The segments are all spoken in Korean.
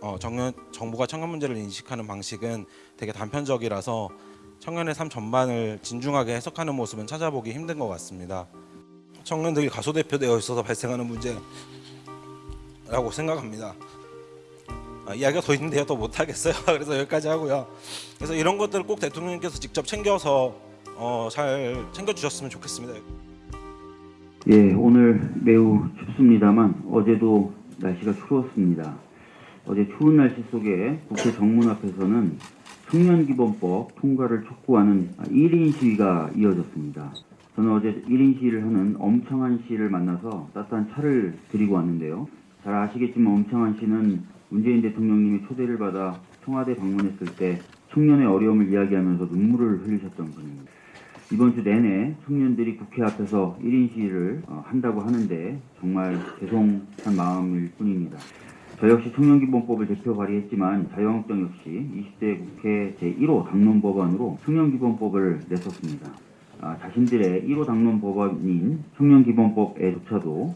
어, 청년, 정부가 청년 문제를 인식하는 방식은 되게 단편적이라서 청년의 삶 전반을 진중하게 해석하는 모습은 찾아보기 힘든 것 같습니다. 청년들이 가소대표되어 있어서 발생하는 문제라고 생각합니다. 아, 이야기가 더 있는데요, 더 못하겠어요. 그래서 여기까지 하고요. 그래서 이런 것들을 꼭 대통령님께서 직접 챙겨서 어, 잘 챙겨주셨으면 좋겠습니다. 예, 오늘 매우 춥습니다만 어제도 날씨가 추웠습니다. 어제 추운 날씨 속에 국회 정문 앞에서는 청년기본법 통과를 촉구하는 1인 시위가 이어졌습니다. 저는 어제 1인 시위를 하는 엄청한 씨를 만나서 따뜻한 차를 드리고 왔는데요. 잘 아시겠지만 엄청한 씨는 문재인 대통령님이 초대를 받아 청와대 방문했을 때 청년의 어려움을 이야기하면서 눈물을 흘리셨던 분입니다. 이번 주 내내 청년들이 국회 앞에서 1인 시위를 어, 한다고 하는데 정말 죄송한 마음일 뿐입니다. 저 역시 청년기본법을 대표 발의했지만 자유한국당 역시 20대 국회 제1호 당론법안으로 청년기본법을 냈었습니다. 아, 자신들의 1호 당론법안인 청년기본법에조차도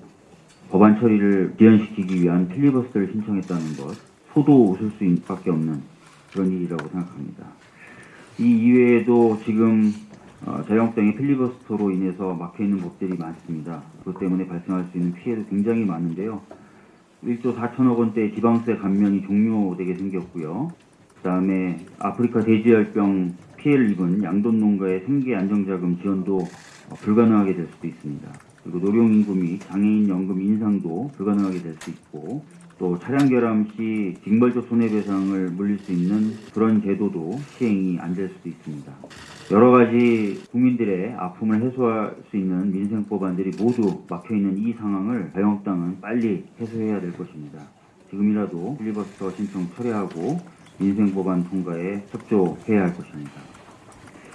법안 처리를 지연시키기 위한 필리버스터를 신청했다는 것 소도 웃을 수밖에 없는 그런 일이라고 생각합니다. 이 이외에도 지금 어, 자유한국당의 필리버스터로 인해서 막혀있는 법들이 많습니다. 그것 때문에 발생할 수 있는 피해도 굉장히 많은데요. 1조 4천억 원대 지방세 감면이 종료되게 생겼고요. 그 다음에 아프리카 돼지열병 피해를 입은 양돈 농가의 생계 안정자금 지원도 어, 불가능하게 될 수도 있습니다. 그리고 노령인구 및 장애인 연금 인상도 불가능하게 될 수 있고 또 차량 결함 시 징벌적 손해배상을 물릴 수 있는 그런 제도도 시행이 안 될 수도 있습니다. 여러 가지 국민들의 아픔을 해소할 수 있는 민생 법안들이 모두 막혀 있는 이 상황을 자유한국당은 빨리 해소해야 될 것입니다. 지금이라도 필리버스터 신청 철회하고 민생 법안 통과에 협조해야 할 것입니다.